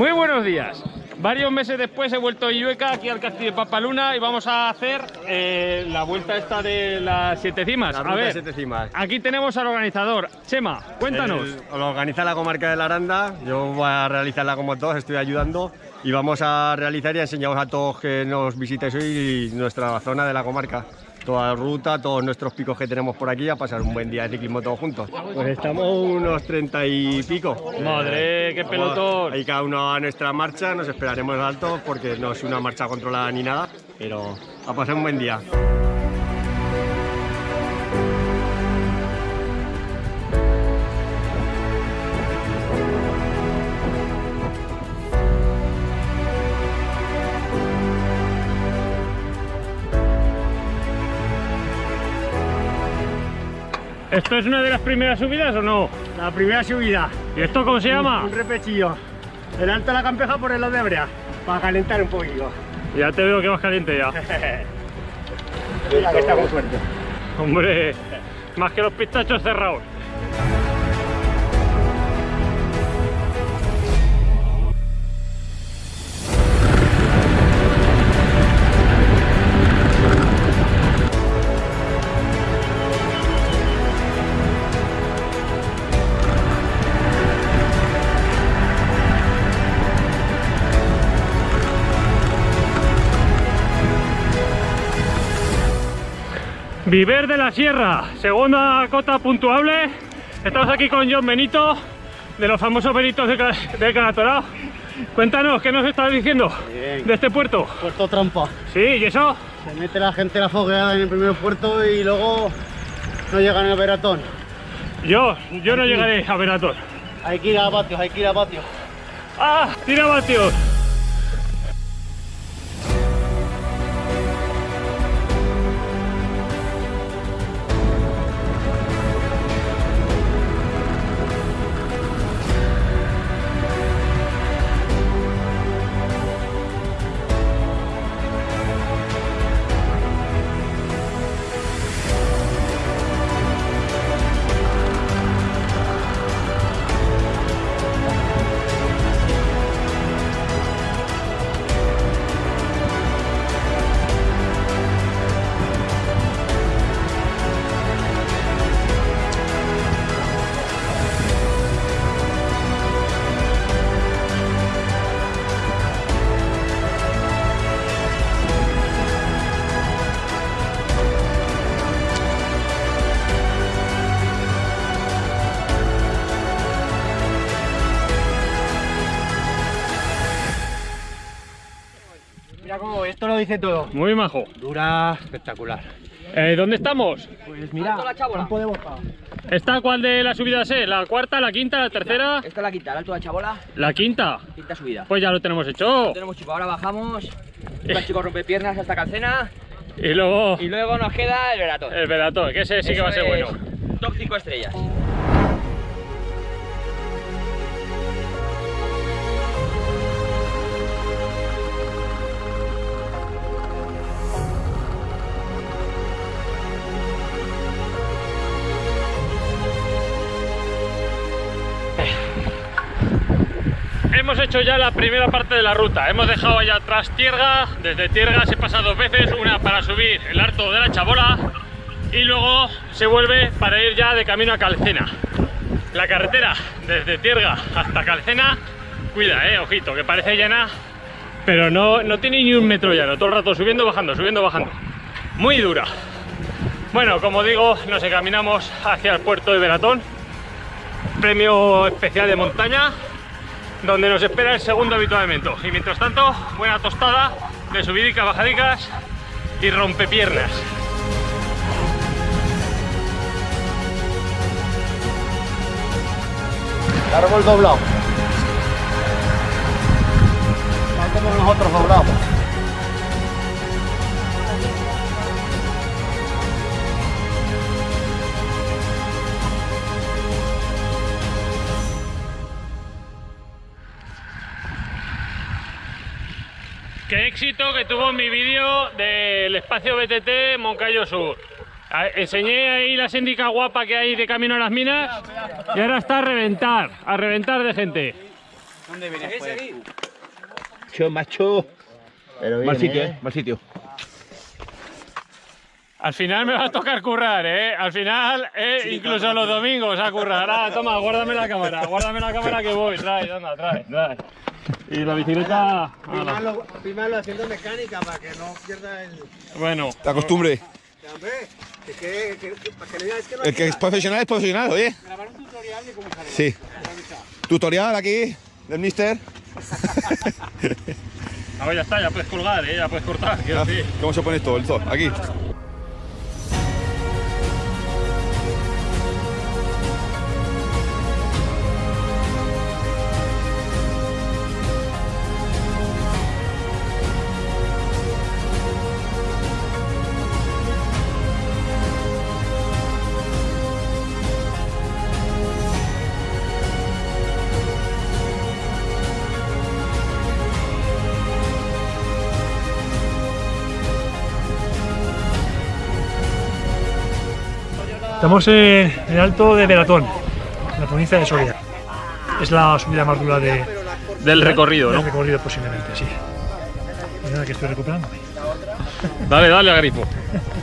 Muy buenos días. Varios meses después he vuelto a Illueca, aquí al castillo de Papaluna, y vamos a hacer eh, la vuelta esta de las siete cimas. La a ver, siete cimas. aquí tenemos al organizador. Chema, cuéntanos. El- lo organiza la comarca de la Aranda, yo voy a realizarla como todos, estoy ayudando y vamos a realizar y enseñamos a todos que nos visitéis hoy nuestra zona de la comarca. Toda la ruta, todos nuestros picos que tenemos por aquí, a pasar un buen día de ciclismo todos juntos. Pues estamos unos treinta y pico. Madre, qué pelotón. Ahí cada uno a nuestra marcha, nos esperaremos altos porque no es una marcha controlada ni nada, pero a pasar un buen día. ¿Esto es una de las primeras subidas o no? La primera subida, ¿Y esto cómo se llama? un repechillo. El alto de la campeja por el lado de Brea, para calentar un poquillo. Ya te veo que vas caliente ya. Mira que está muy fuerte. Hombre, más que los pistachos cerrados. Viver de la Sierra, segunda cota puntuable. Estamos aquí con John Benito, de los famosos Benitos de, de Canatorao. Cuéntanos, ¿qué nos estás diciendo Bien. de este puerto? Puerto trampa. Sí, ¿y eso? Se mete la gente la fogueada en el primer puerto y luego no llegan al veratón. Yo, yo no llegaré a Veratón. Hay que ir a patios, hay que ir a patios. ¡Ah! ¡Tira vatios! Esto lo dice todo. Muy majo. Dura espectacular. Eh, ¿Dónde estamos? Pues mira, campo de boca. ¿Esta cuál de las subidas es? ¿La cuarta, la quinta, la tercera? Esta es la quinta, el alto de la chabola, La quinta. quinta subida. Pues ya lo tenemos hecho. Tenemos chico, ahora bajamos, el chico rompe piernas hasta Calcena Y luego y luego nos queda el veratón. el Veratón, que ese sí que va a ser bueno. Top 5 estrellas. Hemos hecho ya la primera parte de la ruta. Hemos dejado allá atrás Tierga. Desde Tierga se pasa dos veces, una para subir el Harto de la Chabola y luego se vuelve para ir ya de camino a Calcena. La carretera desde Tierga hasta Calcena, cuida, eh, ojito, que parece llana, pero no, no tiene ni un metro llano. Todo el rato subiendo, bajando, subiendo, bajando. Muy dura. Bueno, como digo, nos encaminamos hacia el puerto de Veratón. Premio especial de montaña donde nos espera el segundo habituamiento. Y mientras tanto, buena tostada de subidicas, bajadicas y rompepiernas. Árbol doblado. Tal como nosotros doblamos. Éxito que tuvo mi vídeo del espacio BTT Moncayo Sur. Enseñé ahí la síndica guapa que hay de camino a las minas y ahora está a reventar, a reventar de gente. ¿Dónde vienes, pues? Macho, macho. Pero Mal bien, sitio, ¿eh? eh. Mal sitio. Al final me va a tocar currar, ¿eh? Al final, eh, incluso los domingos a currar. Ah, toma, guárdame la cámara, guárdame la cámara que voy. Trae, anda, trae, trae. Y la bicicleta... ala. Firmarlo, firmarlo haciendo mecánica para que no pierda el. Bueno, La costumbre. Hombre, que, que, que, que- para que no digáis que no El que es profesional es profesional, oye. Sí. Tutorial aquí del mister. a ver, ya está, ya puedes colgar, ¿eh? Ya puedes cortar, quiero Ah, decir. ¿Cómo se pone esto? El sol, aquí. Estamos en el alto de Veratón, en la provincia de Soria. Es la subida más dura de, Del recorrido, del ¿no? recorrido posiblemente, sí. Nada, que estoy recuperándome. Dale, dale a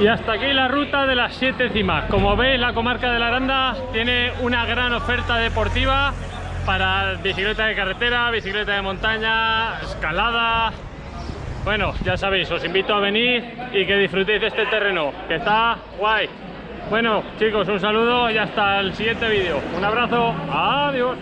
Y hasta aquí la ruta de las siete cimas. Como veis, la comarca de la Aranda tiene una gran oferta deportiva para bicicleta de carretera, bicicleta de montaña, escalada. Bueno, ya sabéis, os invito a venir y que disfrutéis de este terreno, que está guay. Bueno, chicos, un saludo y hasta el siguiente vídeo. Un abrazo, adiós.